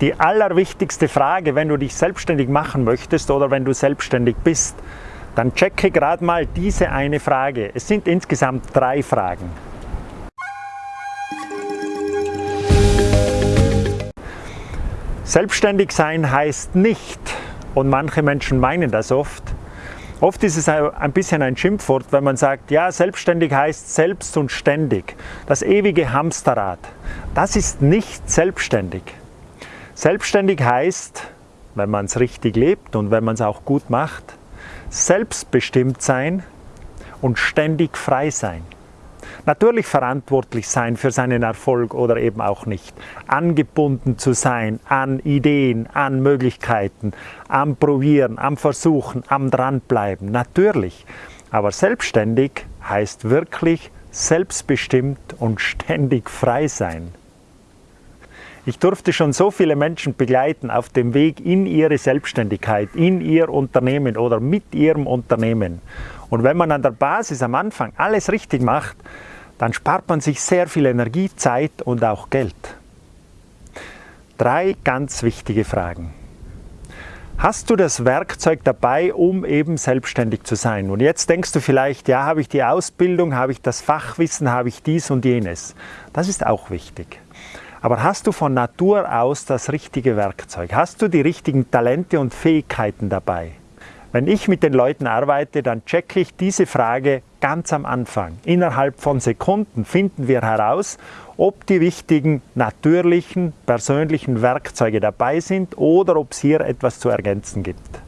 die allerwichtigste Frage, wenn du dich selbstständig machen möchtest oder wenn du selbstständig bist, dann checke gerade mal diese eine Frage. Es sind insgesamt drei Fragen. Selbstständig sein heißt nicht, und manche Menschen meinen das oft, oft ist es ein bisschen ein Schimpfwort, wenn man sagt, ja, selbstständig heißt selbst und ständig, das ewige Hamsterrad. Das ist nicht selbstständig. Selbstständig heißt, wenn man es richtig lebt und wenn man es auch gut macht, selbstbestimmt sein und ständig frei sein. Natürlich verantwortlich sein für seinen Erfolg oder eben auch nicht. Angebunden zu sein an Ideen, an Möglichkeiten, am Probieren, am Versuchen, am Dranbleiben. Natürlich. Aber selbstständig heißt wirklich selbstbestimmt und ständig frei sein. Ich durfte schon so viele Menschen begleiten auf dem Weg in ihre Selbstständigkeit, in ihr Unternehmen oder mit ihrem Unternehmen. Und wenn man an der Basis am Anfang alles richtig macht, dann spart man sich sehr viel Energie, Zeit und auch Geld. Drei ganz wichtige Fragen. Hast du das Werkzeug dabei, um eben selbstständig zu sein? Und jetzt denkst du vielleicht, ja, habe ich die Ausbildung, habe ich das Fachwissen, habe ich dies und jenes. Das ist auch wichtig. Aber hast du von Natur aus das richtige Werkzeug? Hast du die richtigen Talente und Fähigkeiten dabei? Wenn ich mit den Leuten arbeite, dann checke ich diese Frage ganz am Anfang. Innerhalb von Sekunden finden wir heraus, ob die wichtigen natürlichen, persönlichen Werkzeuge dabei sind oder ob es hier etwas zu ergänzen gibt.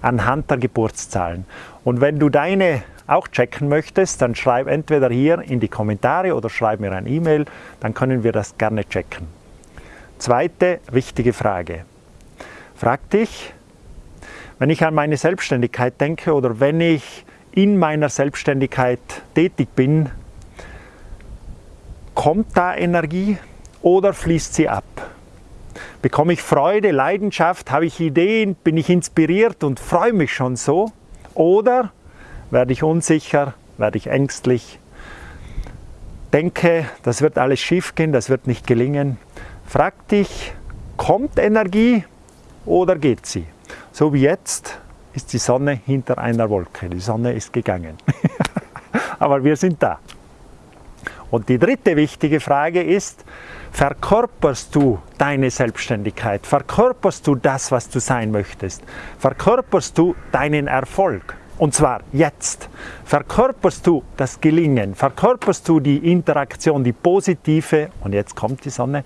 Anhand der Geburtszahlen. Und wenn du deine auch checken möchtest, dann schreib entweder hier in die Kommentare oder schreib mir ein E-Mail, dann können wir das gerne checken. Zweite wichtige Frage. Frag dich, wenn ich an meine Selbstständigkeit denke oder wenn ich in meiner Selbstständigkeit tätig bin, kommt da Energie oder fließt sie ab? Bekomme ich Freude, Leidenschaft, habe ich Ideen, bin ich inspiriert und freue mich schon so? Oder werde ich unsicher, werde ich ängstlich, denke, das wird alles schief gehen, das wird nicht gelingen. Frag dich, kommt Energie oder geht sie? So wie jetzt ist die Sonne hinter einer Wolke, die Sonne ist gegangen. Aber wir sind da. Und die dritte wichtige Frage ist, verkörperst du deine Selbstständigkeit? Verkörperst du das, was du sein möchtest? Verkörperst du deinen Erfolg? Und zwar jetzt. Verkörperst du das Gelingen, verkörperst du die Interaktion, die positive, und jetzt kommt die Sonne,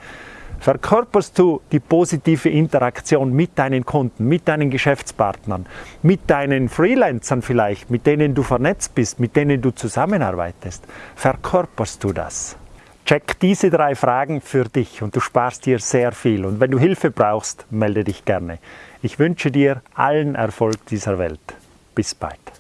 verkörperst du die positive Interaktion mit deinen Kunden, mit deinen Geschäftspartnern, mit deinen Freelancern vielleicht, mit denen du vernetzt bist, mit denen du zusammenarbeitest. Verkörperst du das? Check diese drei Fragen für dich und du sparst dir sehr viel. Und wenn du Hilfe brauchst, melde dich gerne. Ich wünsche dir allen Erfolg dieser Welt. Be respite.